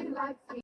Everybody like me.